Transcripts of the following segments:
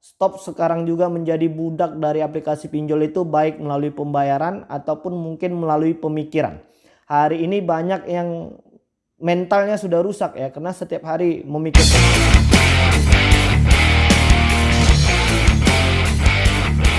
stop sekarang juga menjadi budak dari aplikasi pinjol itu baik melalui pembayaran ataupun mungkin melalui pemikiran. Hari ini banyak yang mentalnya sudah rusak ya karena setiap hari memikirkan.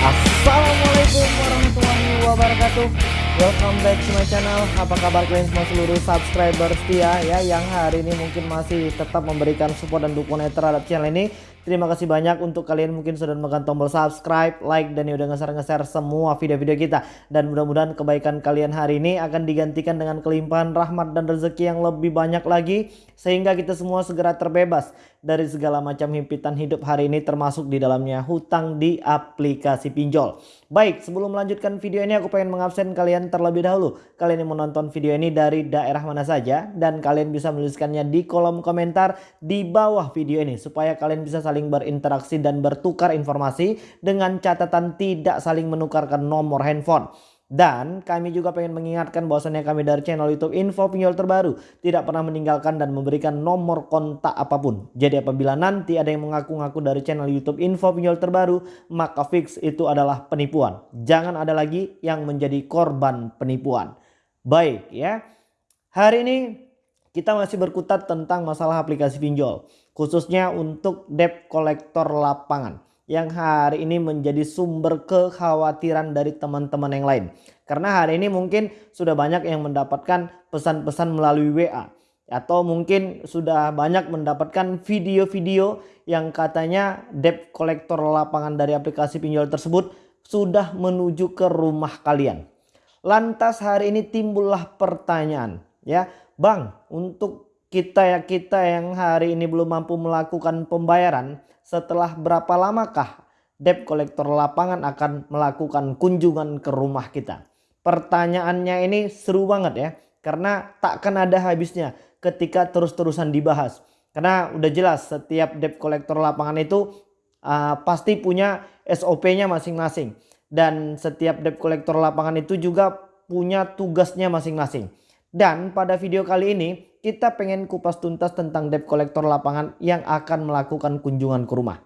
Assalamualaikum warahmatullahi wabarakatuh. Welcome back to my channel. Apa kabar kalian semua seluruh subscriber setia ya Yang hari ini mungkin masih tetap memberikan support dan dukungan terhadap channel ini Terima kasih banyak untuk kalian mungkin sudah menekan tombol subscribe, like, dan udah nge-share-nge-share semua video-video kita. Dan mudah-mudahan kebaikan kalian hari ini akan digantikan dengan kelimpahan rahmat dan rezeki yang lebih banyak lagi. Sehingga kita semua segera terbebas dari segala macam himpitan hidup hari ini termasuk di dalamnya hutang di aplikasi pinjol. Baik, sebelum melanjutkan video ini aku pengen mengabsen kalian terlebih dahulu. Kalian yang menonton video ini dari daerah mana saja dan kalian bisa menuliskannya di kolom komentar di bawah video ini supaya kalian bisa saling berinteraksi dan bertukar informasi dengan catatan tidak saling menukarkan nomor handphone. Dan kami juga pengen mengingatkan bahwasannya kami dari channel YouTube Info Pinjol Terbaru tidak pernah meninggalkan dan memberikan nomor kontak apa pun. Jadi apabila nanti ada yang mengaku-ngaku dari channel YouTube Info Pinjol Terbaru, maka fix itu adalah penipuan. Jangan ada lagi yang menjadi korban penipuan. Baik ya. Hari ini kita masih berkutat tentang masalah aplikasi pinjol khususnya untuk debt kolektor lapangan yang hari ini menjadi sumber kekhawatiran dari teman-teman yang lain. Karena hari ini mungkin sudah banyak yang mendapatkan pesan-pesan melalui WA atau mungkin sudah banyak mendapatkan video-video yang katanya debt kolektor lapangan dari aplikasi pinjol tersebut sudah menuju ke rumah kalian. Lantas hari ini timbullah pertanyaan ya, Bang, untuk kita ya kita yang hari ini belum mampu melakukan pembayaran setelah berapa lamakah debt kolektor lapangan akan melakukan kunjungan ke rumah kita? Pertanyaannya ini seru banget ya karena takkan ada habisnya ketika terus-terusan dibahas. Karena udah jelas setiap debt kolektor lapangan itu uh, pasti punya SOP-nya masing-masing. Dan setiap debt kolektor lapangan itu juga punya tugasnya masing-masing dan pada video kali ini kita pengen kupas tuntas tentang debt collector lapangan yang akan melakukan kunjungan ke rumah.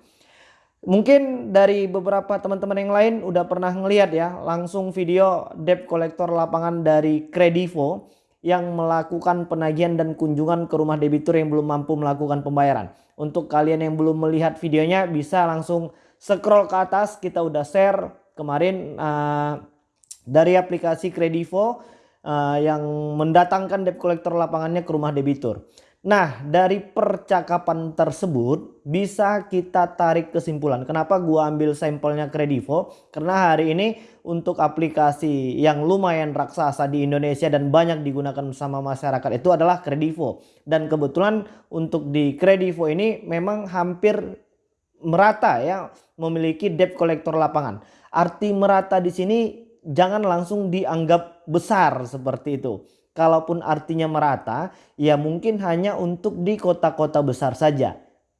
Mungkin dari beberapa teman-teman yang lain udah pernah ngeliat ya langsung video debt collector lapangan dari Kredivo yang melakukan penagihan dan kunjungan ke rumah debitur yang belum mampu melakukan pembayaran. Untuk kalian yang belum melihat videonya bisa langsung scroll ke atas kita udah share kemarin uh, dari aplikasi Kredivo uh, yang mendatangkan debt collector lapangannya ke rumah debitur. Nah dari percakapan tersebut bisa kita tarik kesimpulan. Kenapa gua ambil sampelnya Kredivo? Karena hari ini untuk aplikasi yang lumayan raksasa di Indonesia dan banyak digunakan sama masyarakat itu adalah Kredivo. Dan kebetulan untuk di Kredivo ini memang hampir merata ya memiliki debt collector lapangan. Arti merata di sini jangan langsung dianggap besar seperti itu. Kalaupun artinya merata, ya mungkin hanya untuk di kota-kota besar saja.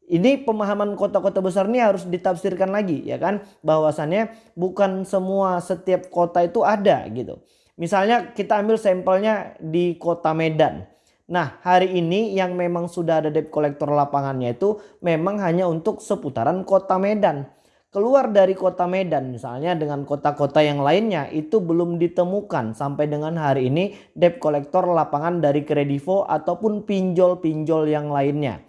Ini pemahaman kota-kota besar ini harus ditafsirkan lagi ya kan. Bahwasannya bukan semua setiap kota itu ada gitu. Misalnya kita ambil sampelnya di kota Medan. Nah hari ini yang memang sudah ada debt collector lapangannya itu memang hanya untuk seputaran kota Medan keluar dari kota Medan misalnya dengan kota-kota yang lainnya itu belum ditemukan sampai dengan hari ini debt collector lapangan dari Kredivo ataupun pinjol-pinjol yang lainnya.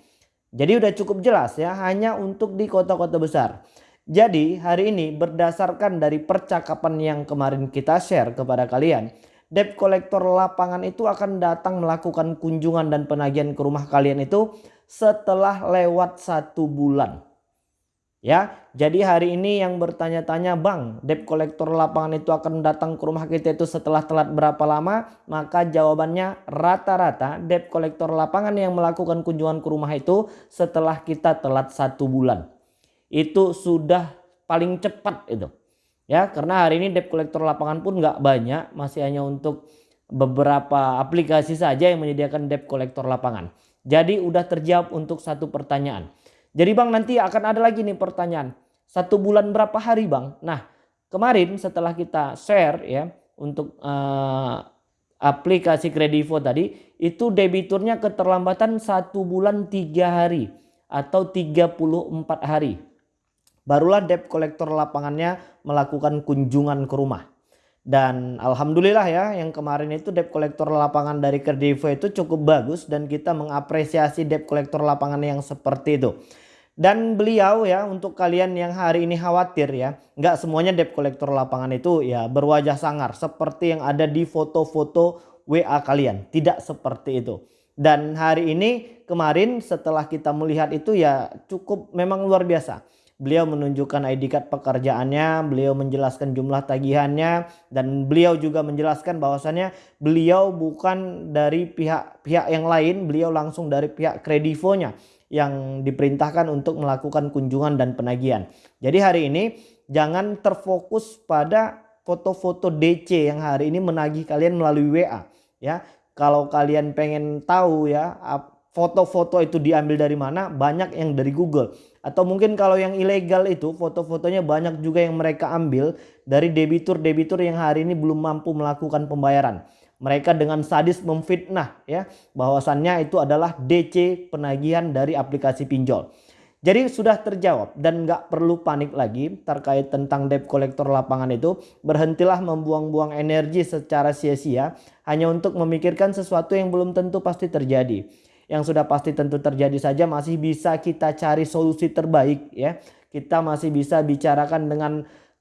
Jadi udah cukup jelas ya hanya untuk di kota-kota besar. Jadi hari ini berdasarkan dari percakapan yang kemarin kita share kepada kalian. Debt collector lapangan itu akan datang melakukan kunjungan dan penagihan ke rumah kalian itu setelah lewat satu bulan. Ya, jadi hari ini yang bertanya-tanya bang debt collector lapangan itu akan datang ke rumah kita itu setelah telat berapa lama? Maka jawabannya rata-rata debt collector lapangan yang melakukan kunjungan ke rumah itu setelah kita telat satu bulan. Itu sudah paling cepat itu. Ya, karena hari ini debt collector lapangan pun nggak banyak, masih hanya untuk beberapa aplikasi saja yang menyediakan debt collector lapangan. Jadi udah terjawab untuk satu pertanyaan. Jadi bang nanti akan ada lagi nih pertanyaan. Satu bulan berapa hari bang? Nah kemarin setelah kita share ya untuk uh, aplikasi Kredivo tadi itu debiturnya keterlambatan satu bulan tiga hari atau 34 hari. barulah debt collector lapangannya melakukan kunjungan ke rumah. Dan alhamdulillah ya yang kemarin itu debt collector lapangan dari Kerdivo itu cukup bagus dan kita mengapresiasi debt collector lapangan yang seperti itu. Dan beliau ya untuk kalian yang hari ini khawatir ya nggak semuanya debt collector lapangan itu ya berwajah sangar seperti yang ada di foto-foto WA kalian. Tidak seperti itu. Dan hari ini kemarin setelah kita melihat itu ya cukup memang luar biasa Beliau menunjukkan ID card pekerjaannya, beliau menjelaskan jumlah tagihannya dan beliau juga menjelaskan bahwasannya beliau bukan dari pihak-pihak yang lain, beliau langsung dari pihak kredivonya yang diperintahkan untuk melakukan kunjungan dan penagihan. Jadi hari ini jangan terfokus pada foto-foto DC yang hari ini menagih kalian melalui WA ya. Kalau kalian pengen tahu ya foto-foto itu diambil dari mana banyak yang dari Google atau mungkin kalau yang ilegal itu foto-fotonya banyak juga yang mereka ambil dari debitur-debitur yang hari ini belum mampu melakukan pembayaran mereka dengan sadis memfitnah ya bahwasannya itu adalah DC penagihan dari aplikasi pinjol jadi sudah terjawab dan nggak perlu panik lagi terkait tentang debt collector lapangan itu. Berhentilah membuang-buang energi secara sia-sia hanya untuk memikirkan sesuatu yang belum tentu pasti terjadi yang sudah pasti tentu terjadi saja masih bisa kita cari solusi terbaik ya. Kita masih bisa bicarakan dengan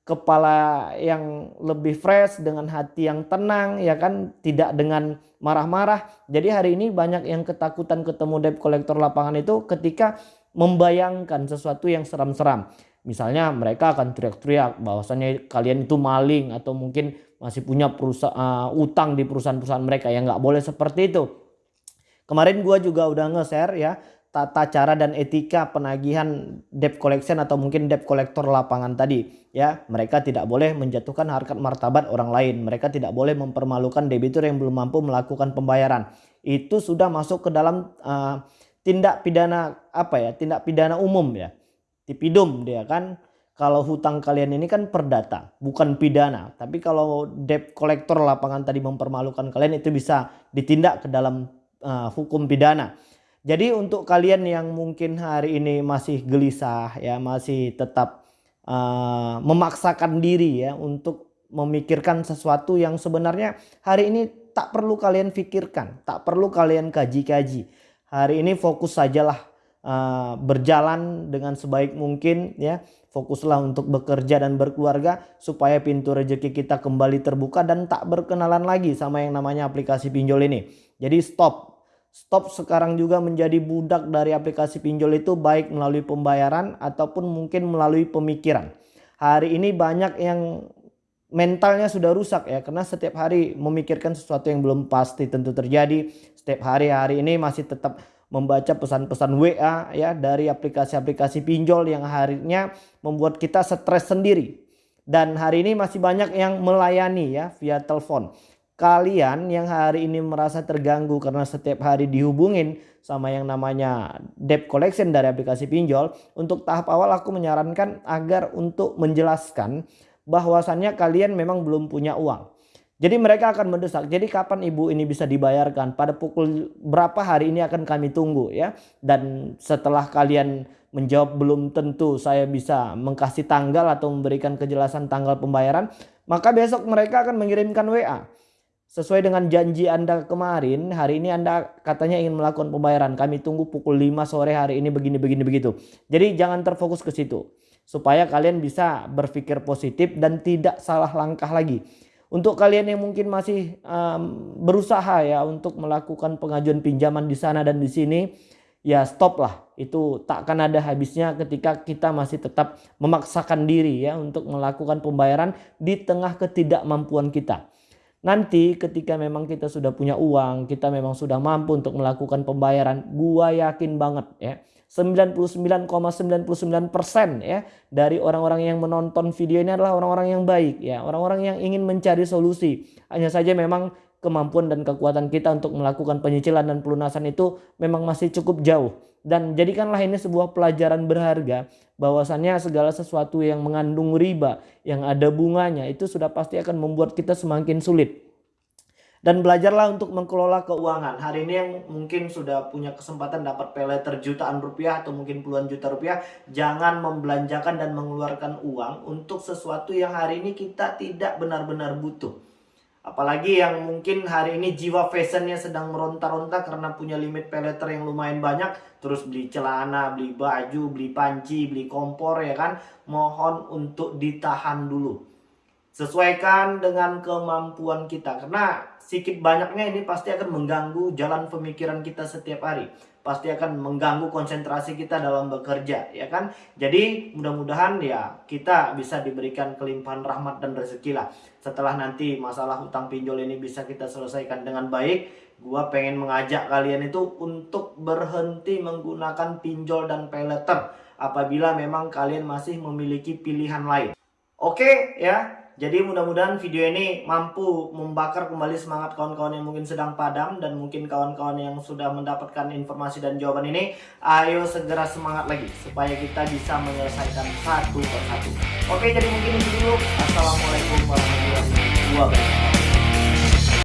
kepala yang lebih fresh dengan hati yang tenang ya kan tidak dengan marah-marah. Jadi hari ini banyak yang ketakutan ketemu debt collector lapangan itu ketika membayangkan sesuatu yang seram-seram. Misalnya mereka akan teriak-teriak bahwasannya kalian itu maling atau mungkin masih punya perusahaan uh, utang di perusahaan-perusahaan mereka yang nggak boleh seperti itu. Kemarin gue juga udah nge-share ya tata cara dan etika penagihan debt collection atau mungkin debt collector lapangan tadi ya. Mereka tidak boleh menjatuhkan harkat martabat orang lain. Mereka tidak boleh mempermalukan debitur yang belum mampu melakukan pembayaran. Itu sudah masuk ke dalam uh, tindak pidana apa ya tindak pidana umum ya. Tipidum dia kan. Kalau hutang kalian ini kan perdata bukan pidana. Tapi kalau debt collector lapangan tadi mempermalukan kalian itu bisa ditindak ke dalam uh, hukum pidana. Jadi untuk kalian yang mungkin hari ini masih gelisah ya masih tetap uh, memaksakan diri ya untuk memikirkan sesuatu yang sebenarnya hari ini tak perlu kalian pikirkan, tak perlu kalian kaji-kaji. Hari ini fokus sajalah uh, berjalan dengan sebaik mungkin ya. Fokuslah untuk bekerja dan berkeluarga supaya pintu rezeki kita kembali terbuka dan tak berkenalan lagi sama yang namanya aplikasi pinjol ini. Jadi stop Stop sekarang juga menjadi budak dari aplikasi pinjol itu baik melalui pembayaran ataupun mungkin melalui pemikiran. Hari ini banyak yang mentalnya sudah rusak ya karena setiap hari memikirkan sesuatu yang belum pasti tentu terjadi. Setiap hari hari ini masih tetap membaca pesan-pesan WA ya dari aplikasi-aplikasi pinjol yang harinya membuat kita stres sendiri. Dan hari ini masih banyak yang melayani ya via telepon kalian yang hari ini merasa terganggu karena setiap hari dihubungin sama yang namanya debt collection dari aplikasi pinjol. Untuk tahap awal aku menyarankan agar untuk menjelaskan bahwasannya kalian memang belum punya uang. Jadi mereka akan mendesak. Jadi kapan ibu ini bisa dibayarkan? Pada pukul berapa hari ini akan kami tunggu ya. Dan setelah kalian menjawab belum tentu saya bisa mengkasih tanggal atau memberikan kejelasan tanggal pembayaran. Maka besok mereka akan mengirimkan WA Sesuai dengan janji Anda kemarin, hari ini Anda katanya ingin melakukan pembayaran. Kami tunggu pukul 5 sore hari ini begini begini begitu. Jadi jangan terfokus ke situ. Supaya kalian bisa berpikir positif dan tidak salah langkah lagi. Untuk kalian yang mungkin masih um, berusaha ya untuk melakukan pengajuan pinjaman di sana dan di sini, ya stop lah. Itu tak akan ada habisnya ketika kita masih tetap memaksakan diri ya untuk melakukan pembayaran di tengah ketidakmampuan kita. Nanti ketika memang kita sudah punya uang, kita memang sudah mampu untuk melakukan pembayaran, gua yakin banget ya. 99,99% ,99 ya dari orang-orang yang menonton video ini adalah orang-orang yang baik ya, orang-orang yang ingin mencari solusi. Hanya saja memang kemampuan dan kekuatan kita untuk melakukan penyicilan dan pelunasan itu memang masih cukup jauh. Dan jadikanlah ini sebuah pelajaran berharga bahwasannya segala sesuatu yang mengandung riba, yang ada bunganya itu sudah pasti akan membuat kita semakin sulit. dan belajarlah untuk mengelola keuangan. Hari ini yang mungkin sudah punya kesempatan dapat peleter jutaan rupiah atau mungkin puluhan juta rupiah, jangan membelanjakan dan mengeluarkan uang untuk sesuatu yang hari ini kita tidak benar-benar butuh. Apalagi yang mungkin hari ini jiwa fashionnya sedang meronta-ronta karena punya limit peleter yang lumayan banyak. Terus beli celana, beli baju, beli panci, beli kompor ya kan. Mohon untuk ditahan dulu sesuaikan dengan kemampuan kita karena sedikit banyaknya ini pasti akan mengganggu jalan pemikiran kita setiap hari. Pasti akan mengganggu konsentrasi kita dalam bekerja ya kan? Jadi mudah-mudahan ya kita bisa diberikan kelimpahan rahmat dan rezeki lah. Setelah nanti masalah hutang pinjol ini bisa kita selesaikan dengan baik gua pengen mengajak kalian itu untuk berhenti menggunakan pinjol dan peleter apabila memang kalian masih memiliki pilihan lain. Oke ya jadi mudah-mudahan video ini mampu membakar kembali semangat kawan-kawan yang mungkin sedang padam dan mungkin kawan-kawan yang sudah mendapatkan informasi dan jawaban ini. Ayo segera semangat lagi supaya kita bisa menyelesaikan satu persatu. Oke jadi mungkin itu dulu. Assalamualaikum warahmatullahi wabarakatuh.